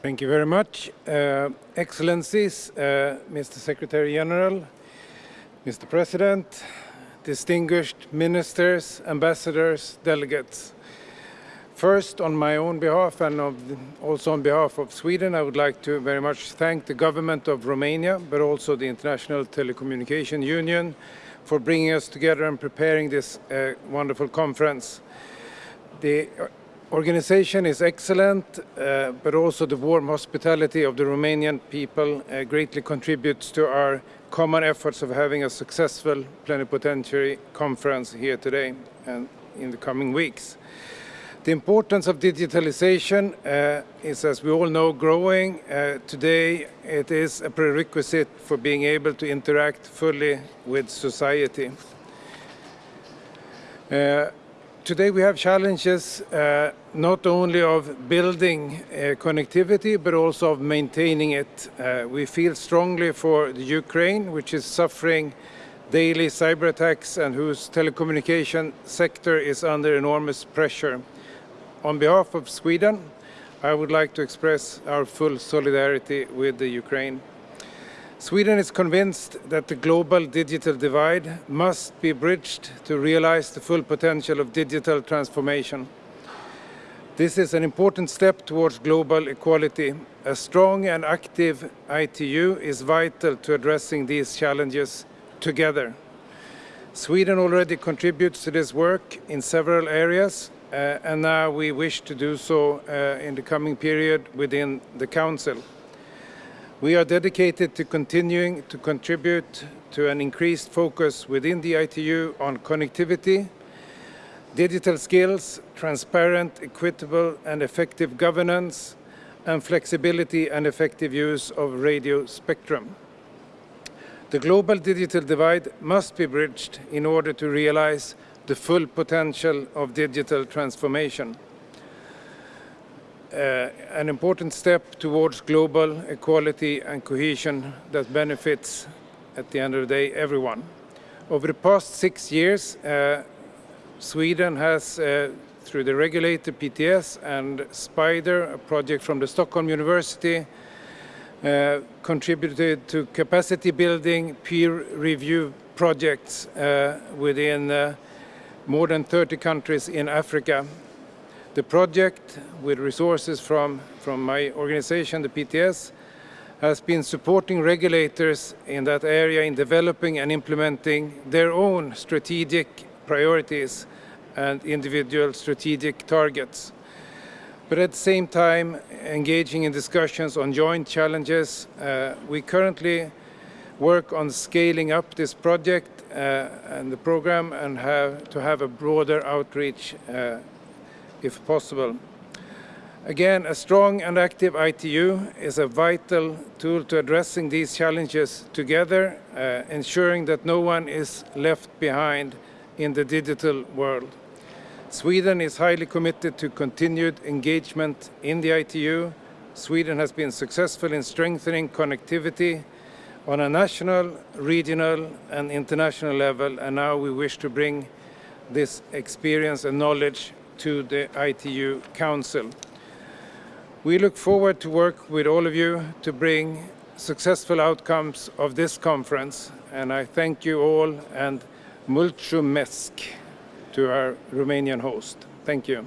Thank you very much. Uh, Excellencies, uh, Mr. Secretary General, Mr. President, distinguished ministers, ambassadors, delegates. First, on my own behalf and also on behalf of Sweden, I would like to very much thank the government of Romania, but also the International Telecommunication Union for bringing us together and preparing this uh, wonderful conference. The organization is excellent, uh, but also the warm hospitality of the Romanian people uh, greatly contributes to our common efforts of having a successful plenipotentiary conference here today and in the coming weeks. The importance of digitalization uh, is, as we all know, growing. Uh, today it is a prerequisite for being able to interact fully with society. Today we have challenges uh, not only of building uh, connectivity but also of maintaining it. Uh, we feel strongly for the Ukraine which is suffering daily cyber attacks and whose telecommunication sector is under enormous pressure. On behalf of Sweden, I would like to express our full solidarity with the Ukraine. Sweden is convinced that the global digital divide must be bridged to realize the full potential of digital transformation. This is an important step towards global equality. A strong and active ITU is vital to addressing these challenges together. Sweden already contributes to this work in several areas, uh, and now we wish to do so uh, in the coming period within the Council. We are dedicated to continuing to contribute to an increased focus within the ITU on connectivity, digital skills, transparent, equitable and effective governance, and flexibility and effective use of radio spectrum. The global digital divide must be bridged in order to realize the full potential of digital transformation an important step towards global equality and cohesion that benefits, at the end of the day, everyone. Over the past six years, uh, Sweden has, uh, through the regulator PTS and SPIDER, a project from the Stockholm University, uh, contributed to capacity building peer review projects uh, within uh, more than 30 countries in Africa the project, with resources from, from my organization, the PTS, has been supporting regulators in that area in developing and implementing their own strategic priorities and individual strategic targets. But at the same time, engaging in discussions on joint challenges, uh, we currently work on scaling up this project uh, and the program and have to have a broader outreach uh, if possible. Again, a strong and active ITU is a vital tool to addressing these challenges together, uh, ensuring that no one is left behind in the digital world. Sweden is highly committed to continued engagement in the ITU. Sweden has been successful in strengthening connectivity on a national, regional and international level and now we wish to bring this experience and knowledge to the ITU Council. We look forward to work with all of you to bring successful outcomes of this conference and I thank you all and mulțumesc to our Romanian host. Thank you.